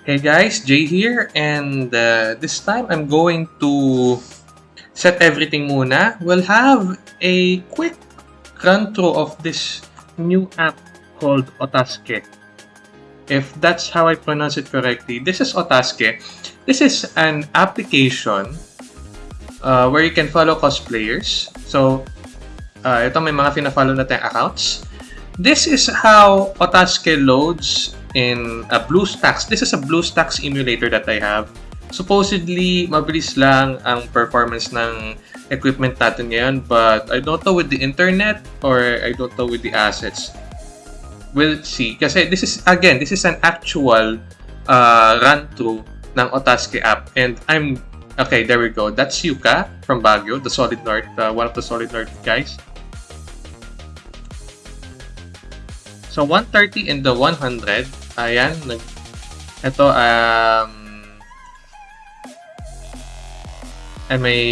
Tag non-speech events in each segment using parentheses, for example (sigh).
Hey guys, Jay here, and uh, this time I'm going to set everything muna. We'll have a quick run through of this new app called Otaske. If that's how I pronounce it correctly, this is Otaske. This is an application uh, where you can follow cosplayers. So, uh, ito may mga fina-follow na accounts. This is how Otaske loads in a BlueStacks. This is a BlueStacks emulator that I have. Supposedly, mabilis lang ang performance ng equipment natin ngayon, but I don't know with the internet or I don't know with the assets. We'll see. Kasi this is, again, this is an actual uh, run-through ng Otaske app. And I'm, okay, there we go. That's Yuka from Baguio, the Solid North, uh, one of the Solid North guys. So, 130 and the 100. Ayan. Nag, ito, um, I may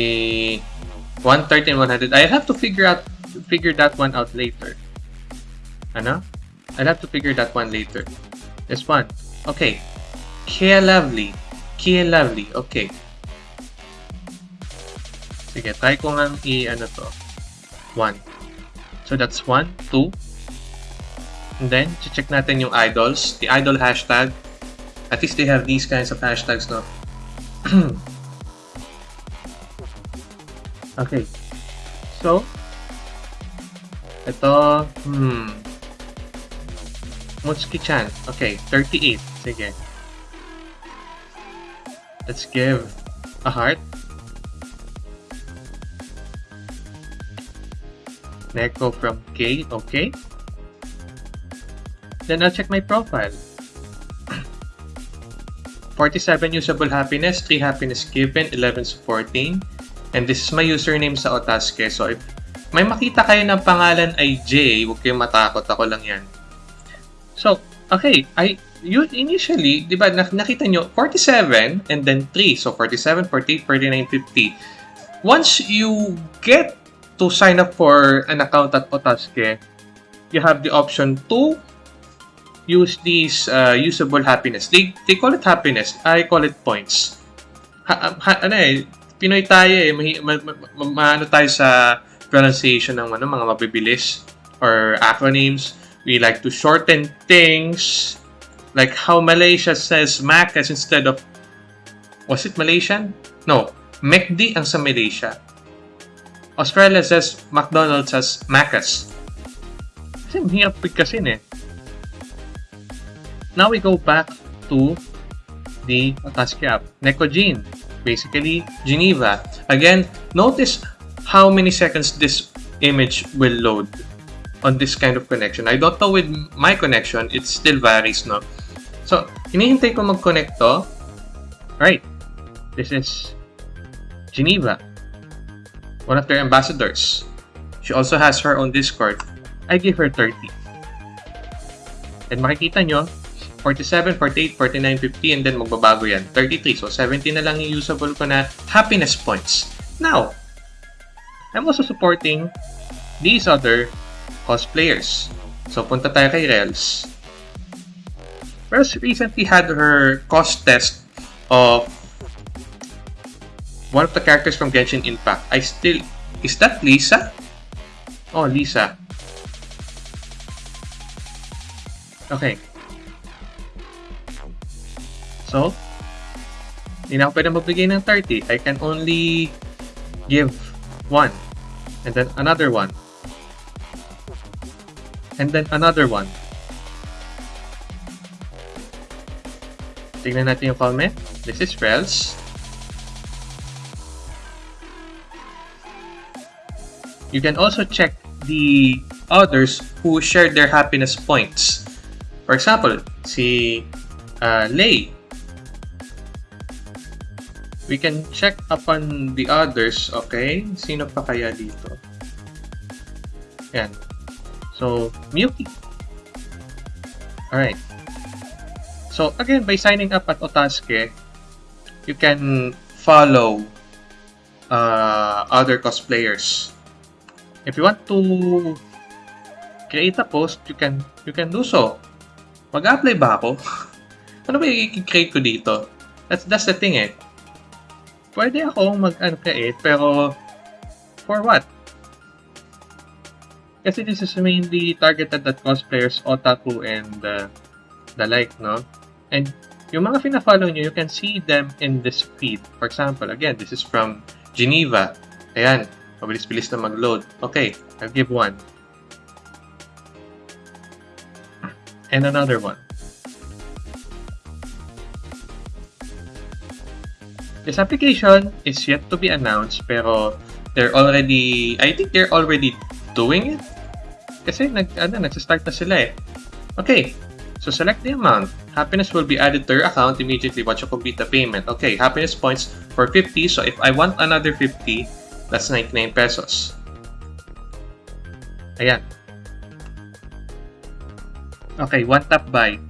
130 and 100. I have to figure out figure that one out later. Ano? I'll have to figure that one later. This one. Okay. Kia Lovely. Kia Lovely. Okay. Sige, try ko nga i-ano to. 1. So that's 1, 2. And then, check natin yung idols. The idol hashtag. At least they have these kinds of hashtags, no? (clears throat) okay. So, ito, hmm, Mutsuki-chan. Okay, 38. Sige. Let's give a heart. Neko from K. Okay. Then I'll check my profile. (clears throat) 47 usable happiness, 3 happiness given, 11 supporting. And this is my username sa Otaske. So if may makita kayo ng pangalan ay J, huwag kayong matakot. Ako lang yan. So, okay, I you initially, 'di ba, nakita nyo 47 and then 3. So 47, 48, 49, 50. Once you get to sign up for an account at Otaske, you have the option to use these uh, usable happiness. They they call it happiness. I call it points. Ha, ha, ano eh, Pinoy tayo eh, mahi, ma, ma, ma, ma, ano tayo sa pronunciation ng ano, mga mabibilis or acronyms. We like to shorten things. Like how Malaysia says Macas instead of... Was it Malaysian? No. McD ang sa Malaysia. Australia says McDonald's as Macas. Kasi mahirap pigkasin eh. Now we go back to the Otaski app. Necogene. Basically, Geneva. Again, notice how many seconds this image will load on this kind of connection. I don't know with my connection, it still varies, no? So, hinihintay ko mag-connect to. Right. This is Geneva, one of their ambassadors. She also has her own Discord. I give her 30. And makikita nyo, 47, 48, 49, 50, and then magbabago yan. 33. So, 70 na lang yung usable ko na happiness points. Now, I'm also supporting these other cosplayers. So, punta tayo kay Rels. Rels recently had her cost test of one of the characters from Genshin Impact. I still... Is that Lisa? Oh, Lisa. Okay. So, hindi na ako pwede magbigay ng 30. I can only give one. And then another one and then another one. Tignan natin yung comment. This is Rels. You can also check the others who shared their happiness points. For example, si uh, Lay. We can check upon the others, okay? Sino pa kaya dito? Yan. So, Miyuki. Alright. So, again, by signing up at Otaske, you can follow uh, other cosplayers. If you want to create a post, you can you can do so. Mag-apply ba ako? (laughs) Ano ba i-create ko dito? That's, that's the thing eh. Pwede ako mag-create, pero for what? Kasi this is mainly targeted at cosplayers, otaku, and uh, the like, no? And yung mga fina-follow nyo, you can see them in this feed. For example, again, this is from Geneva. Ayan, mabilis-bilis na mag-load. Okay, I'll give one. And another one. This application is yet to be announced, pero they're already, I think they're already doing it. Kasi nag, ano, nagsistart na sila eh. Okay, so select the amount. Happiness will be added to your account immediately once you complete the payment. Okay, happiness points for 50. So if I want another 50, that's 99 pesos. Ayan. Okay, one tap buy.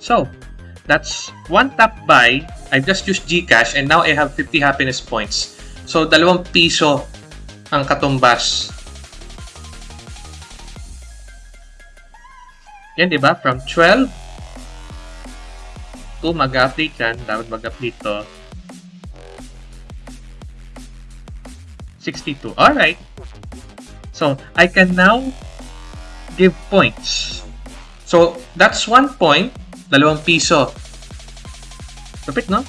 So, that's one tap buy. I just used GCash and now I have 50 happiness points. So, dalawang piso ang katumbas. Yan, di ba? From 12 to mag-update yan. Dapat mag-update to. 62. Alright. So, I can now give points. So, that's one point. Dalawang piso. Lapit, no?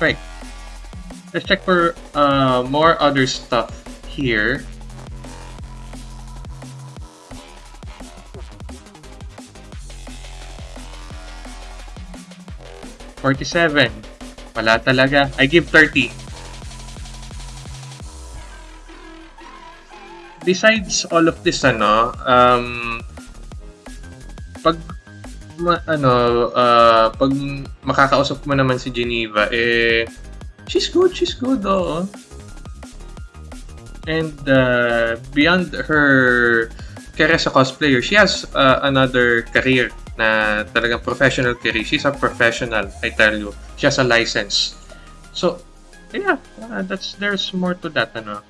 Right. Let's check for uh, more other stuff here. Forty-seven. Wala talaga. I give 30. Besides all of this, ano, um, pag ma, ano, uh, pag makakausap mo naman si Geneva, eh, she's good, she's good, oo. And uh, beyond her career as a cosplayer, she has uh, another career na talagang professional career. She's a professional, I tell you. She has a license. So, yeah, uh, that's there's more to that, ano.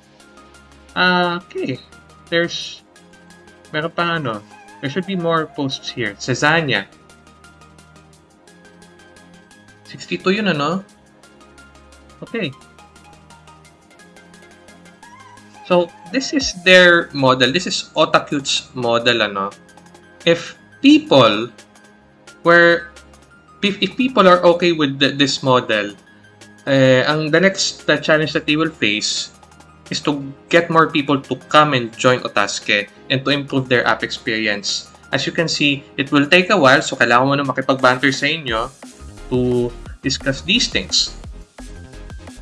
Uh, okay. There's, meron pa ano, there should be more posts here. Cezania. 62 yun, ano? Okay. So, this is their model. This is Otakute's model, ano? If people were, if, if people are okay with the, this model, eh, ang the next the challenge that they will face is to get more people to come and join Otaske and to improve their app experience. As you can see, it will take a while, so kailangan mo na makipag-banter sa inyo to discuss these things.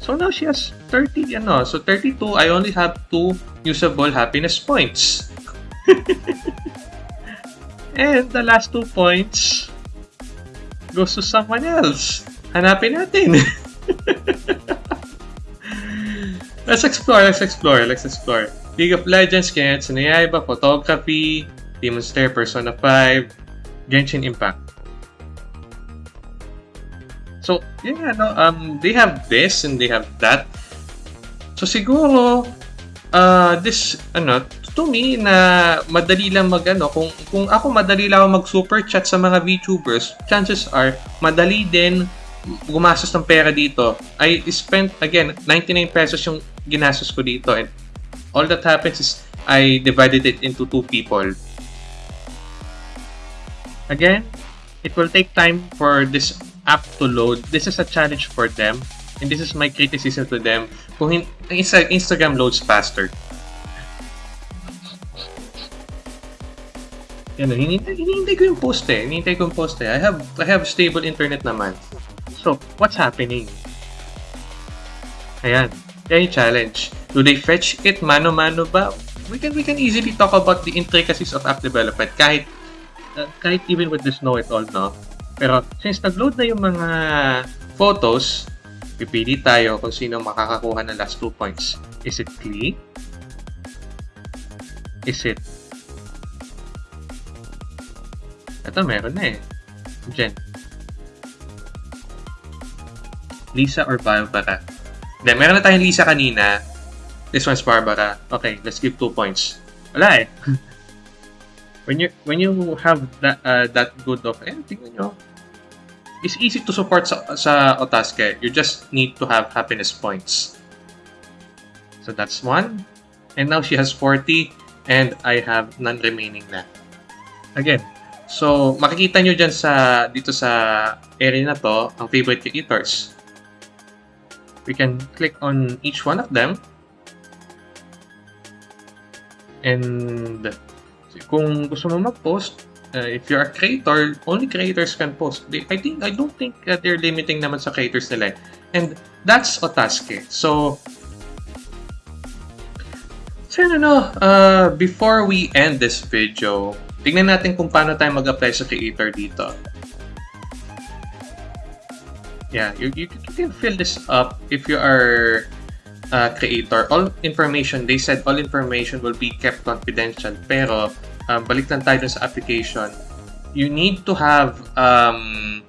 So now she has 30, ano, so 32, I only have 2 usable happiness points. (laughs) and the last 2 points goes to someone else. Hanapin natin. (laughs) let's explore, let's explore, let's explore. League of Legends, Kimetsu no Yaiba, Photography, Demon Slayer, Persona 5, Genshin Impact. So, yeah, no, um, they have this and they have that. So, siguro, uh, this, ano, to me, na madali lang mag, ano, kung, kung ako madali lang mag super chat sa mga VTubers, chances are, madali din gumastos ng pera dito. I spent, again, 99 pesos yung ginastos ko dito and all that happens is I divided it into two people. Again, it will take time for this app to load. This is a challenge for them and this is my criticism to them. Kung Instagram loads faster. Yan, hinihintay, hinihintay ko yung post eh. Hinihintay ko yung post eh. I have, I have stable internet naman. So, what's happening? Ayan. Yan yung challenge. Do they fetch it mano-mano ba? We can we can easily talk about the intricacies of app development kahit uh, kahit even with this know it all no. Pero since nag-load na yung mga photos, pipili tayo kung sino makakakuha ng last two points. Is it Klee? Is it Ito meron na eh. Jen. Lisa or Barbara? Hindi, meron na tayong Lisa kanina. This one's Barbara. Okay, let's give two points. Wala eh. (laughs) when you when you have that uh, that good of eh, tingnan nyo, it's easy to support sa, sa Otaske. You just need to have happiness points. So that's one. And now she has 40 and I have none remaining na. Again, so makikita nyo dyan sa, dito sa area na to, ang favorite creators. We can click on each one of them. And kung gusto mo mag-post, uh, if you're a creator, only creators can post. I think I don't think uh, they're limiting naman sa creators nila. And that's Otaske. So So yun, ano, uh, before we end this video, tignan natin kung paano tayo mag-apply sa creator dito. Yeah, you, you, can fill this up if you are a creator. All information, they said all information will be kept confidential. Pero, um, balik lang tayo sa application. You need to have, um,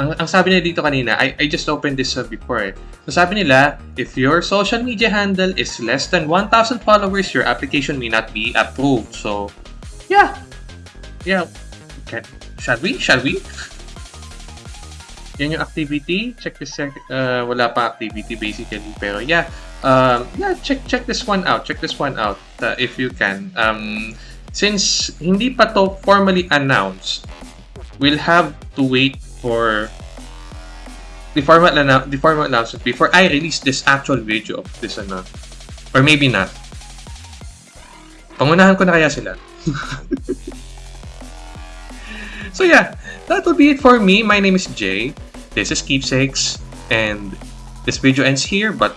ang, ang sabi nila dito kanina, I, I just opened this uh, before eh. So sabi nila, if your social media handle is less than 1,000 followers, your application may not be approved. So, yeah. Yeah. Okay. Shall we? Shall we? (laughs) Yung activity. Check this. Uh, wala pa activity basically. Pero yeah. Um, yeah, check check this one out. Check this one out uh, if you can. Um, since hindi pa to formally announced, we'll have to wait for the format na the format announcement before I release this actual video of this ano. Or maybe not. Pangunahan ko na kaya sila. (laughs) so yeah, that will be it for me. My name is Jay. This is Keepsakes. And this video ends here, but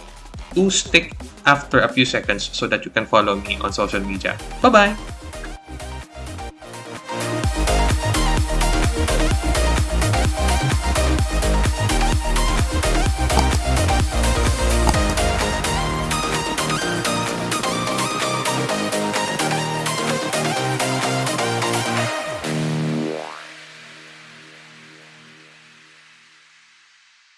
do stick after a few seconds so that you can follow me on social media. Bye-bye!